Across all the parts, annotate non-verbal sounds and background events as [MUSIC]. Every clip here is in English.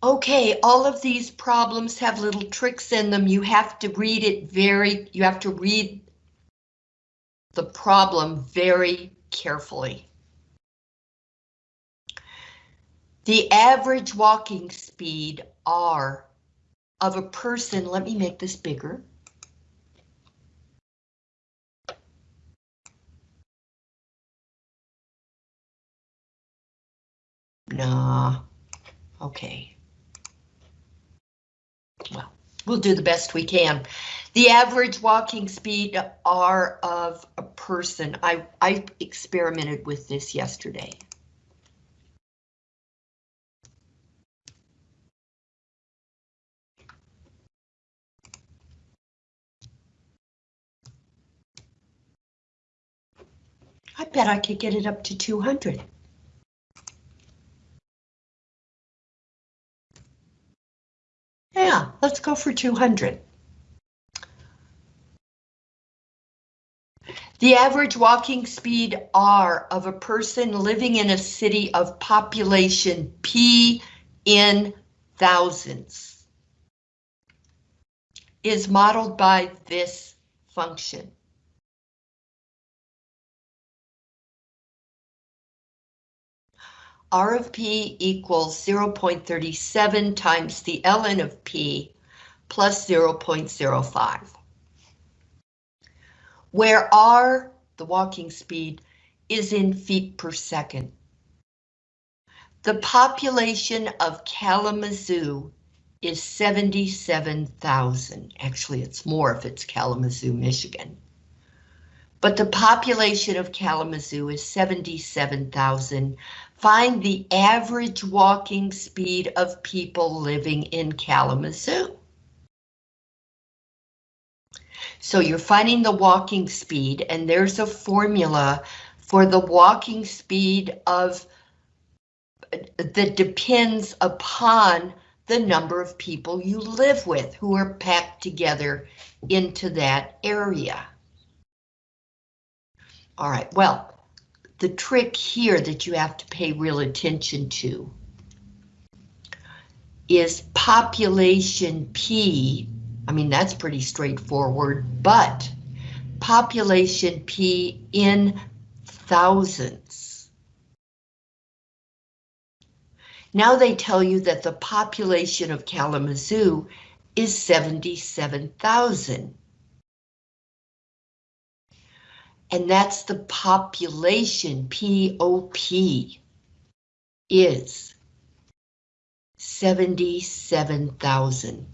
Okay, all of these problems have little tricks in them. You have to read it very, you have to read the problem very carefully. The average walking speed, R, of a person, let me make this bigger. Nah, okay. Well, we'll do the best we can. The average walking speed R of a person, I, I experimented with this yesterday. I bet I could get it up to 200. Let's go for 200. The average walking speed R of a person living in a city of population P in thousands is modeled by this function. R of P equals 0.37 times the ln of P plus 0.05. Where R, the walking speed, is in feet per second. The population of Kalamazoo is 77,000. Actually, it's more if it's Kalamazoo, Michigan. But the population of Kalamazoo is 77,000 Find the average walking speed of people living in Kalamazoo. So you're finding the walking speed and there's a formula for the walking speed of that depends upon the number of people you live with who are packed together into that area. All right, well, the trick here that you have to pay real attention to is population P. I mean, that's pretty straightforward, but population P in thousands. Now they tell you that the population of Kalamazoo is 77,000 and that's the population, P-O-P, is 77,000.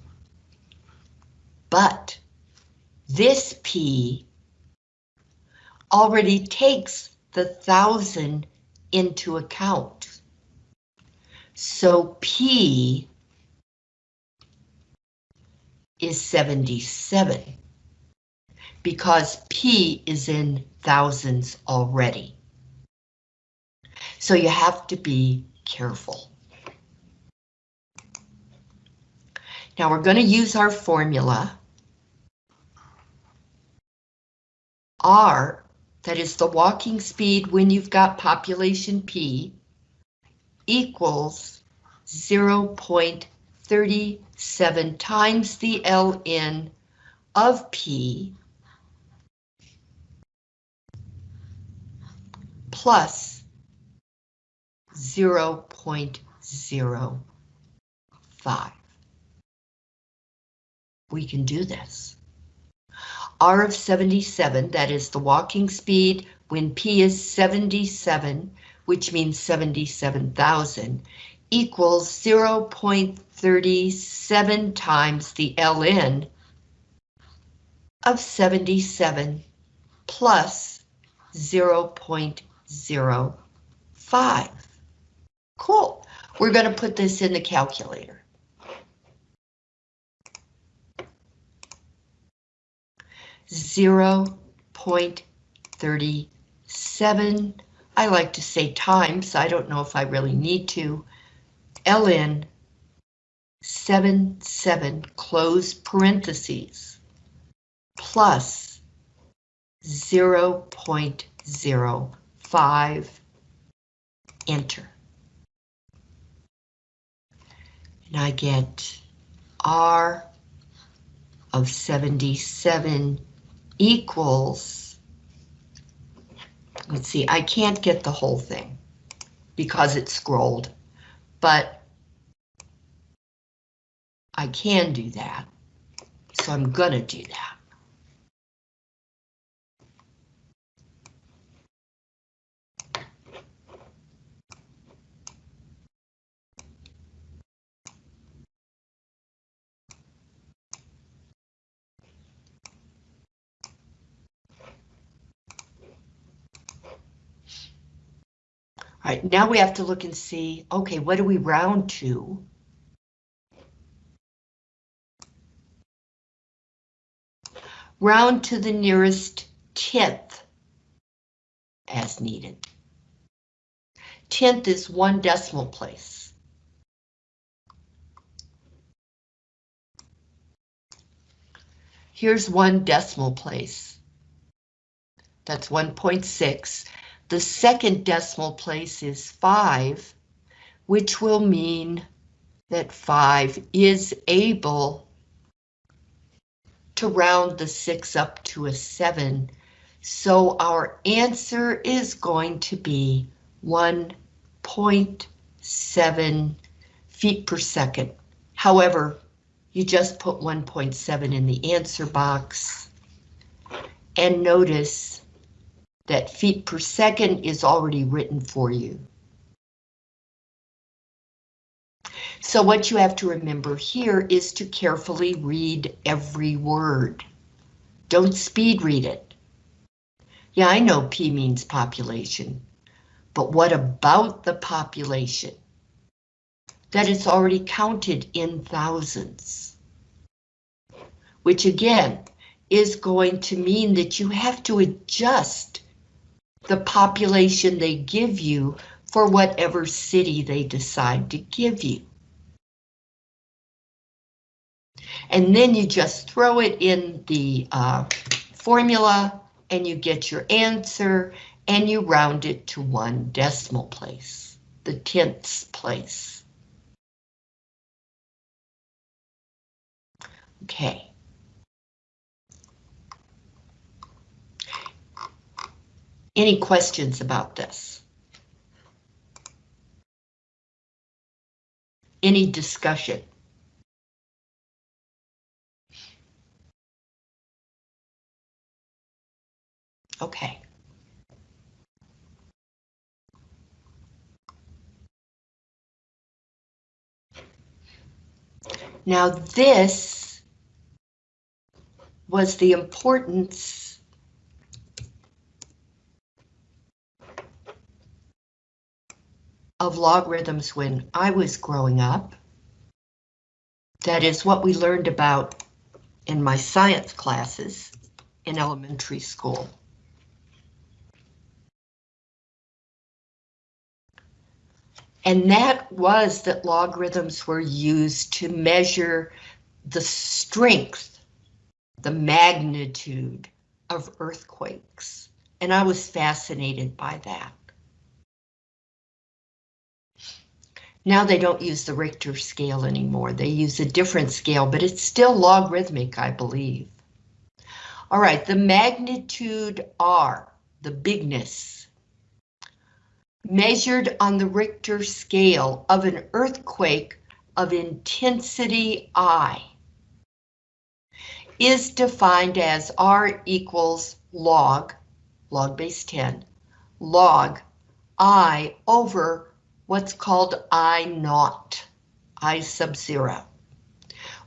But this P already takes the thousand into account. So P is 77 because P is in thousands already. So you have to be careful. Now we're going to use our formula. R, that is the walking speed when you've got population P, equals 0.37 times the ln of P plus 0.05. We can do this. R of 77, that is the walking speed when P is 77, which means 77,000, equals 0.37 times the ln of 77 plus 0.05. Cool. We're going to put this in the calculator. Zero point thirty-seven. I like to say times. I don't know if I really need to. ln seven seven close parentheses plus zero point zero five, enter. And I get R of 77 equals, let's see, I can't get the whole thing because it's scrolled, but I can do that. So I'm gonna do that. Now we have to look and see, okay, what do we round to? Round to the nearest tenth as needed. Tenth is one decimal place. Here's one decimal place. That's 1.6. The second decimal place is 5, which will mean that 5 is able to round the 6 up to a 7. So our answer is going to be 1.7 feet per second. However, you just put 1.7 in the answer box. And notice that feet per second is already written for you. So what you have to remember here is to carefully read every word. Don't speed read it. Yeah, I know P means population, but what about the population? That it's already counted in thousands. Which again, is going to mean that you have to adjust the population they give you for whatever city they decide to give you. And then you just throw it in the uh, formula and you get your answer and you round it to one decimal place, the tenths place. Okay. Any questions about this? Any discussion? Okay. Now this was the importance of logarithms when I was growing up. That is what we learned about in my science classes in elementary school. And that was that logarithms were used to measure the strength, the magnitude of earthquakes. And I was fascinated by that. Now they don't use the Richter scale anymore. They use a different scale, but it's still logarithmic, I believe. All right, the magnitude R, the bigness, measured on the Richter scale of an earthquake of intensity I is defined as R equals log, log base 10, log I over what's called I naught, I sub zero,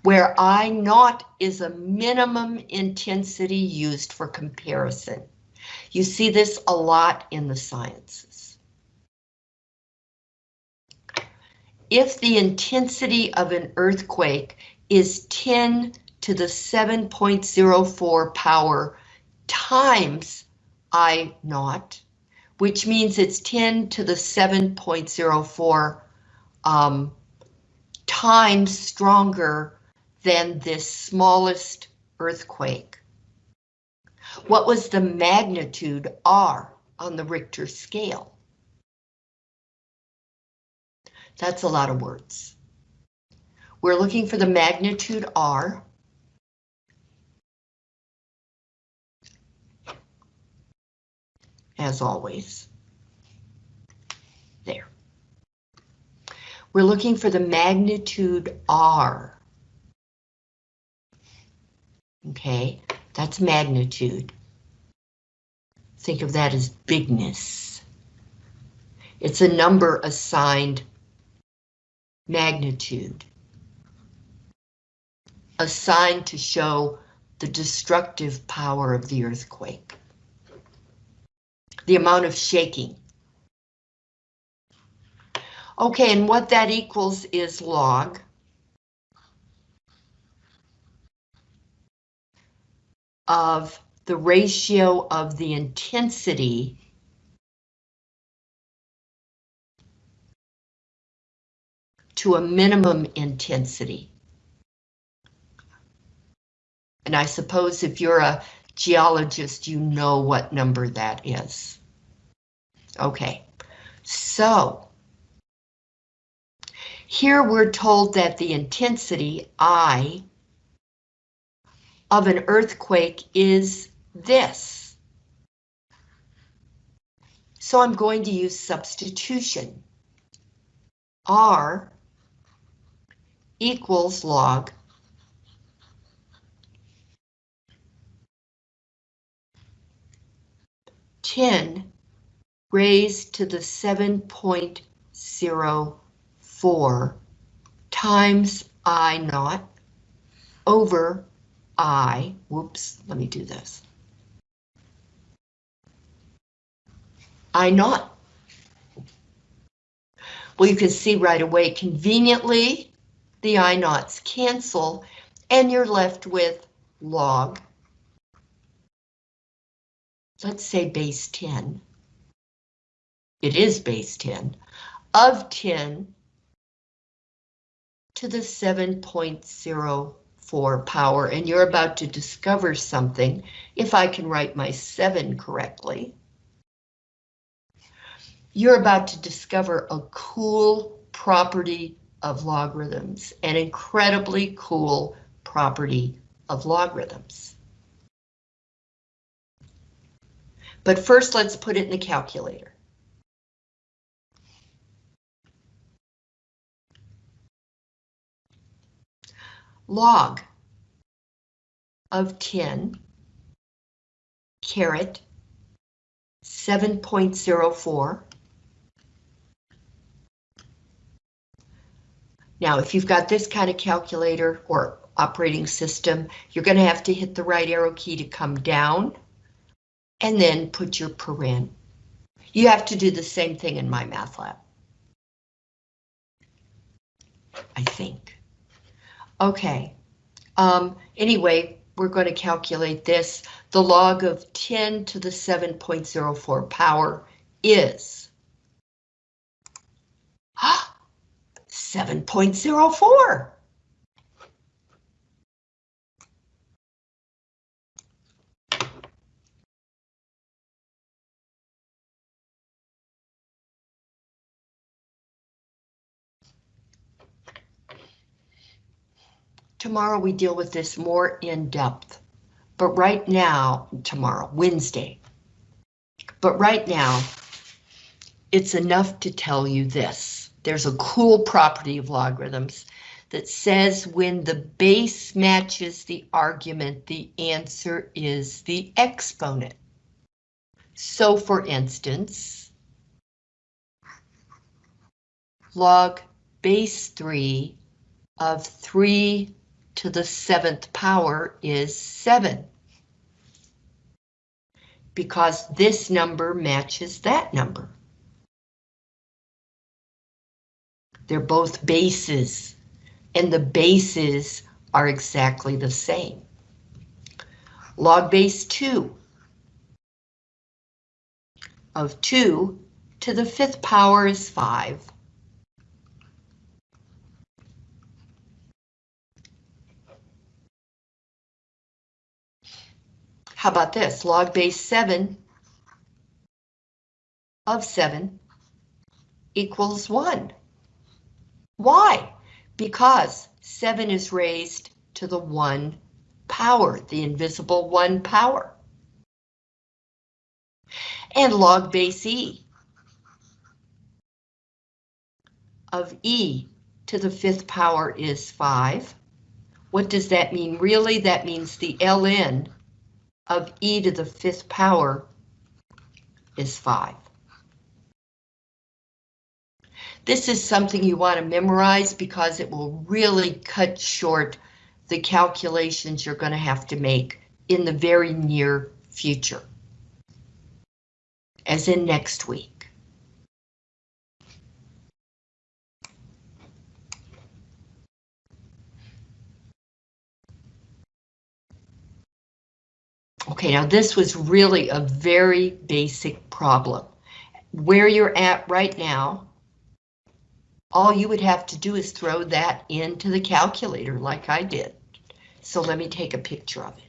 where I naught is a minimum intensity used for comparison. You see this a lot in the sciences. if the intensity of an earthquake is 10 to the 7.04 power times I naught, which means it's 10 to the 7.04 um, times stronger than this smallest earthquake. What was the magnitude R on the Richter scale? That's a lot of words. We're looking for the magnitude R. As always. There. We're looking for the magnitude R. Okay, that's magnitude. Think of that as bigness. It's a number assigned magnitude. Assigned to show the destructive power of the earthquake. The amount of shaking. Okay, and what that equals is log of the ratio of the intensity to a minimum intensity. And I suppose if you're a geologist, you know what number that is. Okay, so here we're told that the intensity, I, of an earthquake is this. So I'm going to use substitution. R equals log ten raised to the seven point zero four times I naught over I, whoops, let me do this. I naught. Well, you can see right away, conveniently, the I naughts cancel, and you're left with log, let's say base 10. It is base 10, of 10 to the 7.04 power, and you're about to discover something, if I can write my 7 correctly. You're about to discover a cool property of logarithms, an incredibly cool property of logarithms. But first, let's put it in the calculator. Log of 10 caret 7.04 Now, if you've got this kind of calculator or operating system, you're going to have to hit the right arrow key to come down and then put your paren. You have to do the same thing in MyMathLab. I think. Okay. Um, anyway, we're going to calculate this. The log of 10 to the 7.04 power is [GASPS] 7.04. Tomorrow we deal with this more in depth, but right now, tomorrow, Wednesday, but right now, it's enough to tell you this. There's a cool property of logarithms that says when the base matches the argument, the answer is the exponent. So for instance, log base 3 of 3 to the seventh power is 7. Because this number matches that number. They're both bases, and the bases are exactly the same. Log base 2 of 2 to the fifth power is 5. How about this? Log base 7 of 7 equals 1. Why? Because 7 is raised to the 1 power, the invisible 1 power. And log base E of E to the fifth power is 5. What does that mean? Really, that means the ln of e to the fifth power is 5. This is something you want to memorize because it will really cut short the calculations you're going to have to make in the very near future, as in next week. Okay, now this was really a very basic problem. Where you're at right now, all you would have to do is throw that into the calculator like I did. So let me take a picture of it.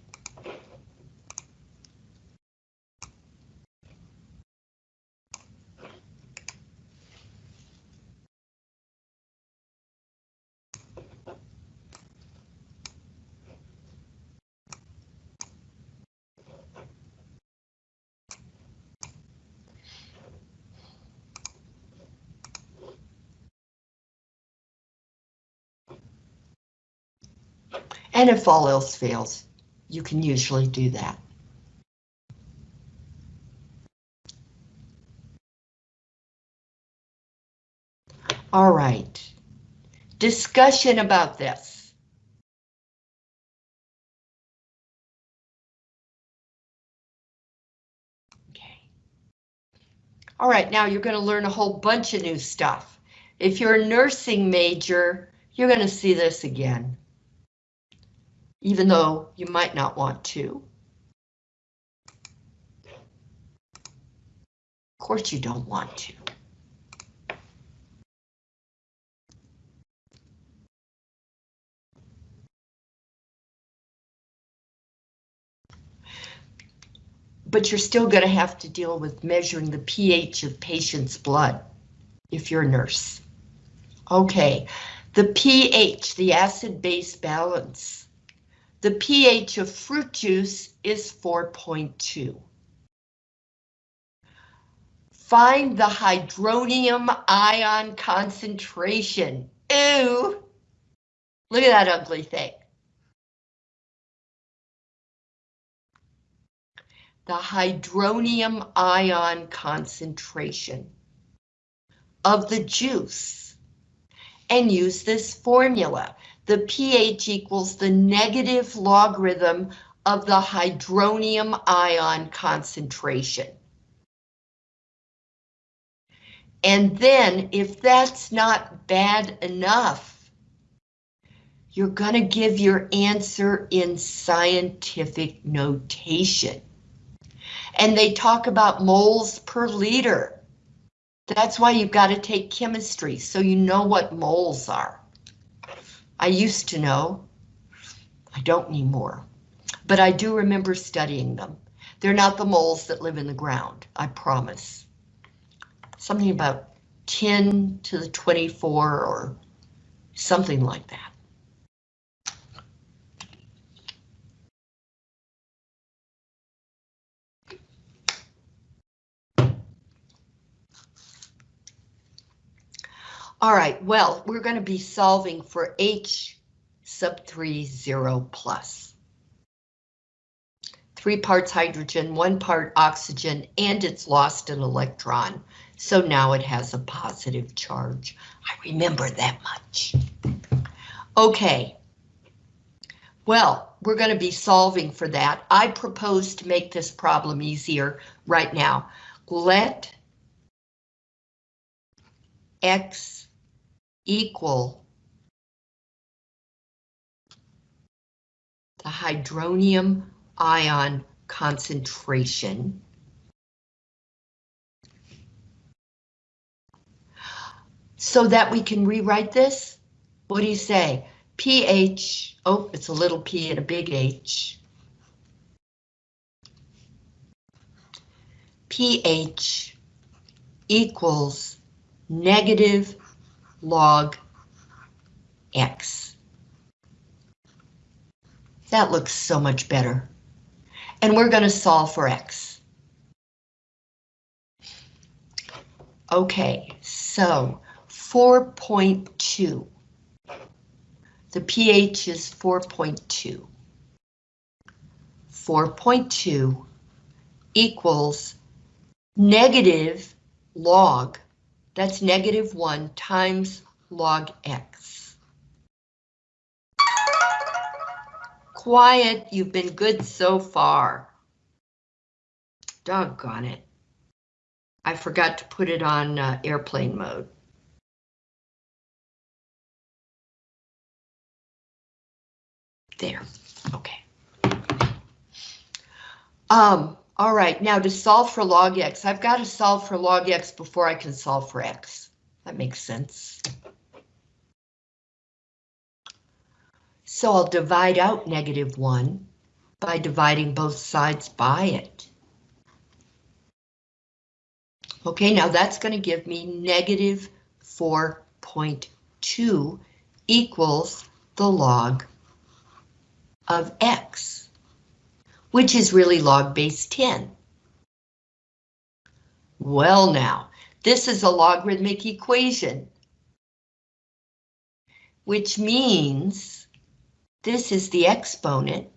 And if all else fails, you can usually do that. All right. Discussion about this. Okay. All right, now you're going to learn a whole bunch of new stuff. If you're a nursing major, you're going to see this again even though you might not want to. Of course you don't want to. But you're still going to have to deal with measuring the pH of patient's blood if you're a nurse. Okay, the pH, the acid-base balance. The pH of fruit juice is 4.2. Find the hydronium ion concentration. Ew! Look at that ugly thing. The hydronium ion concentration of the juice and use this formula the pH equals the negative logarithm of the hydronium ion concentration. And then, if that's not bad enough, you're going to give your answer in scientific notation. And they talk about moles per liter. That's why you've got to take chemistry, so you know what moles are. I used to know. I don't anymore. But I do remember studying them. They're not the moles that live in the ground, I promise. Something about 10 to the 24 or something like that. All right, well, we're going to be solving for H sub 3, O plus. Three parts hydrogen, one part oxygen, and it's lost an electron. So now it has a positive charge. I remember that much. Okay. Well, we're going to be solving for that. I propose to make this problem easier right now. Let X equal the hydronium ion concentration so that we can rewrite this? What do you say? pH, oh, it's a little p and a big H. pH equals negative log x. That looks so much better. And we're going to solve for x. Okay, so 4.2. The pH is 4.2. 4.2 equals negative log, that's negative 1 times log x. Quiet, you've been good so far. Doggone it. I forgot to put it on uh, airplane mode. There, okay. Um, all right, now to solve for log x, I've got to solve for log x before I can solve for x. That makes sense. So I'll divide out negative 1 by dividing both sides by it. Okay, now that's going to give me negative 4.2 equals the log of x, which is really log base 10. Well now, this is a logarithmic equation, which means this is the exponent.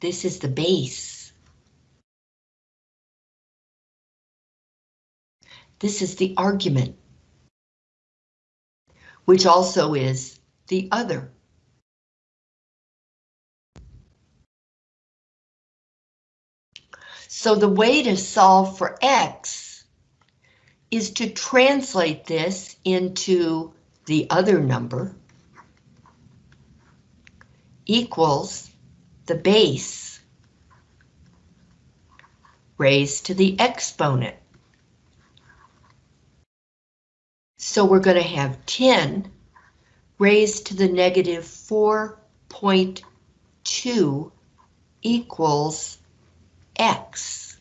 This is the base. This is the argument, which also is the other. So the way to solve for x is to translate this into the other number equals the base raised to the exponent. So we're going to have 10 raised to the negative 4.2 equals x.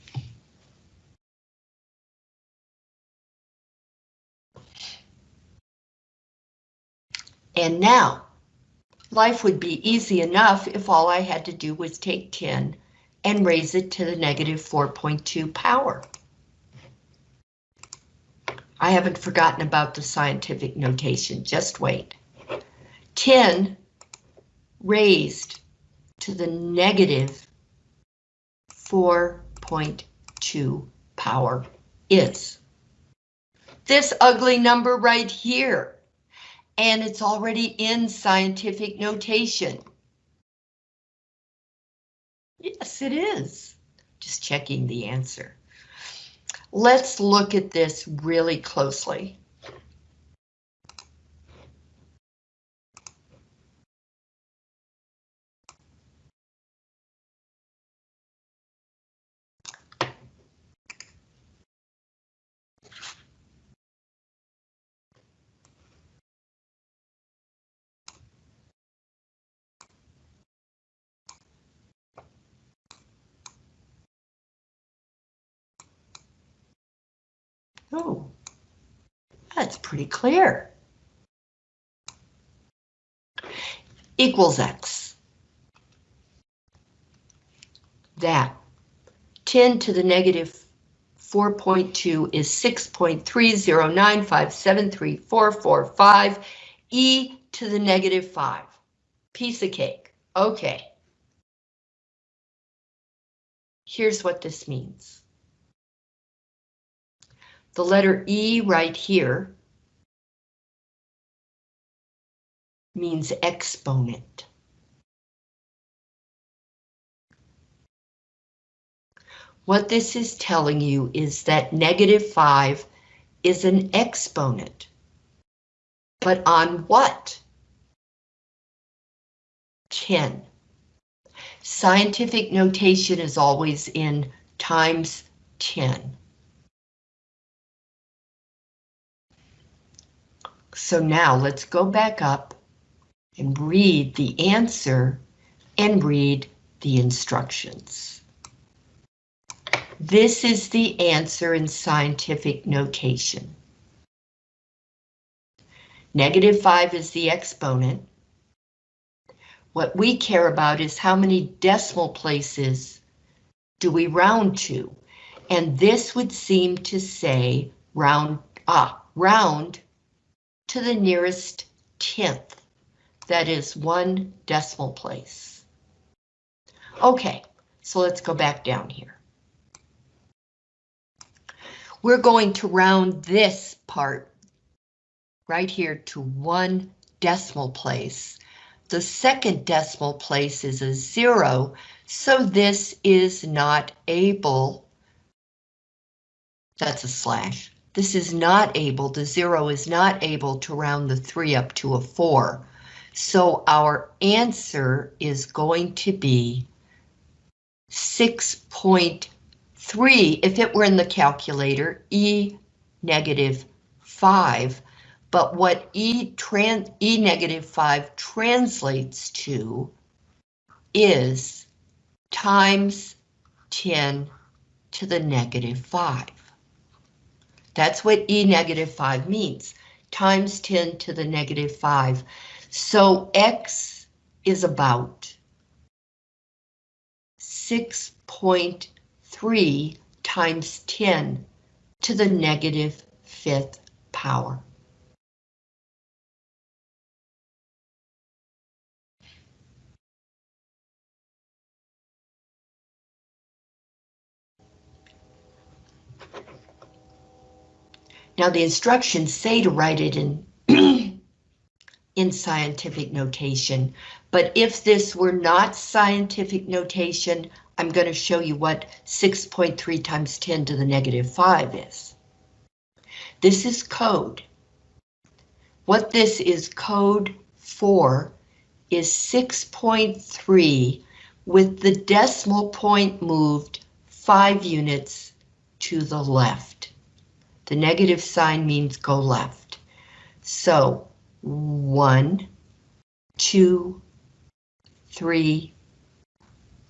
And now, life would be easy enough if all I had to do was take 10 and raise it to the negative 4.2 power. I haven't forgotten about the scientific notation, just wait. 10 raised to the negative 4.2 power is. This ugly number right here, and it's already in scientific notation. Yes, it is. Just checking the answer. Let's look at this really closely. Oh, that's pretty clear. Equals X. That 10 to the negative 4.2 is 6.309573445 e to the negative 5. Piece of cake. Okay. Here's what this means. The letter E right here means exponent. What this is telling you is that negative 5 is an exponent. But on what? 10. Scientific notation is always in times 10. So now let's go back up and read the answer and read the instructions. This is the answer in scientific notation. Negative 5 is the exponent. What we care about is how many decimal places do we round to? And this would seem to say round, ah, round to the nearest tenth. That is one decimal place. Okay, so let's go back down here. We're going to round this part right here to one decimal place. The second decimal place is a zero, so this is not able, that's a slash, this is not able, the zero is not able to round the three up to a four. So our answer is going to be 6.3 if it were in the calculator, E negative 5. But what E, tran e negative 5 translates to is times 10 to the negative 5. That's what E negative 5 means, times 10 to the negative 5. So X is about 6.3 times 10 to the negative fifth power. Now the instructions say to write it in [CLEARS THROAT] in scientific notation, but if this were not scientific notation, I'm going to show you what 6.3 times 10 to the negative 5 is. This is code. What this is code for is 6.3 with the decimal point moved 5 units to the left. The negative sign means go left. So one, two, three,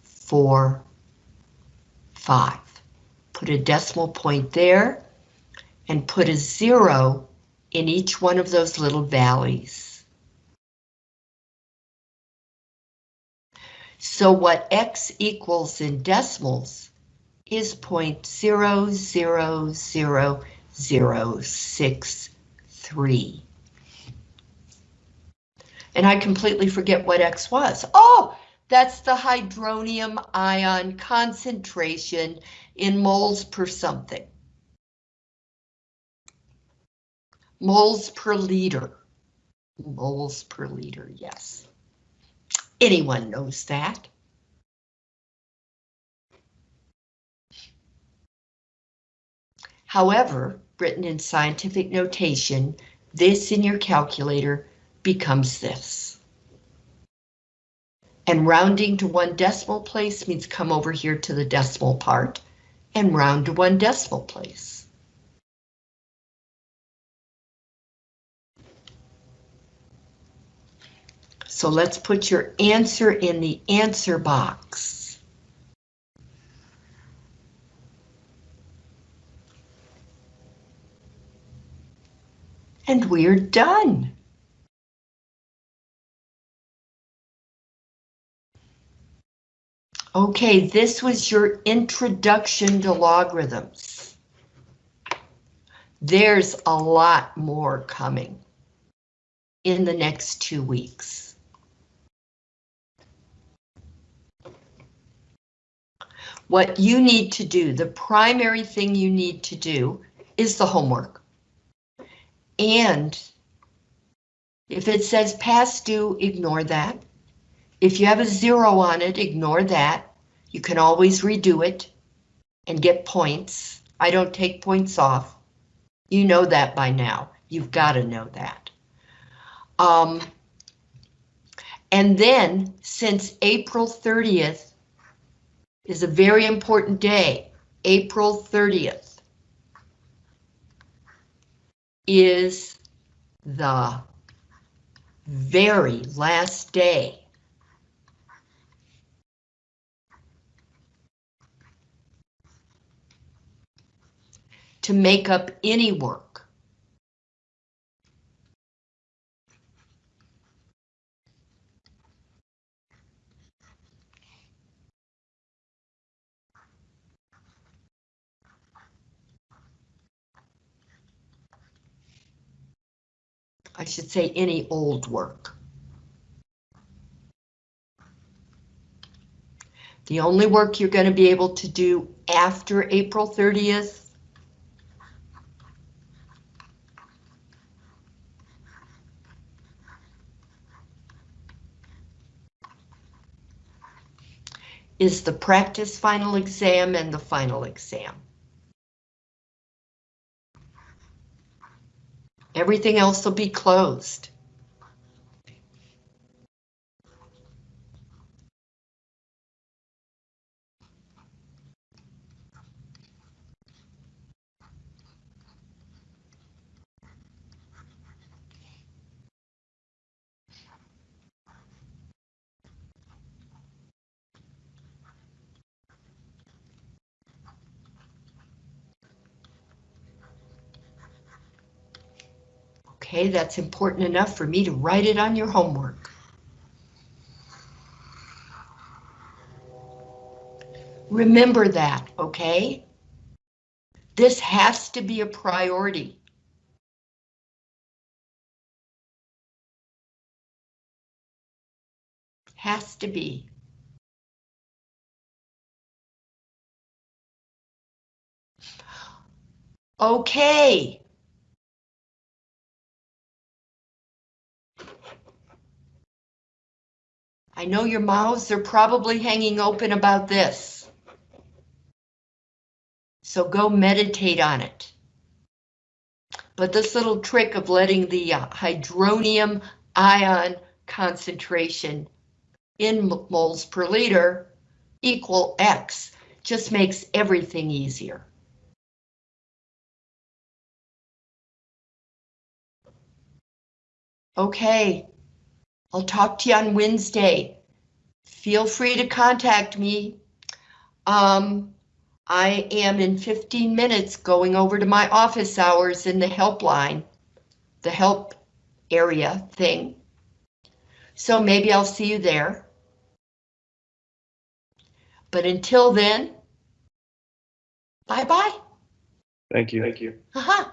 four, five. Put a decimal point there and put a zero in each one of those little valleys. So what X equals in decimals is 0.00063. And I completely forget what X was. Oh, that's the hydronium ion concentration in moles per something. Moles per liter. Moles per liter, yes. Anyone knows that. However, written in scientific notation, this in your calculator becomes this. And rounding to one decimal place means come over here to the decimal part and round to one decimal place. So let's put your answer in the answer box. And we're done. Okay, this was your introduction to logarithms. There's a lot more coming in the next two weeks. What you need to do, the primary thing you need to do is the homework. And if it says past due, ignore that. If you have a zero on it, ignore that. You can always redo it and get points. I don't take points off. You know that by now. You've got to know that. Um, and then, since April 30th is a very important day, April 30th is the very last day to make up any work. I should say any old work. The only work you're going to be able to do after April 30th is the practice final exam and the final exam. Everything else will be closed. Okay, that's important enough for me to write it on your homework. Remember that, okay? This has to be a priority. Has to be. Okay. I know your mouths are probably hanging open about this. So go meditate on it. But this little trick of letting the uh, hydronium ion concentration in moles per liter equal X just makes everything easier. Okay, I'll talk to you on Wednesday. Feel free to contact me. Um, I am in 15 minutes going over to my office hours in the helpline, the help area thing. So maybe I'll see you there. But until then, bye-bye. Thank you. Thank you. Uh-huh.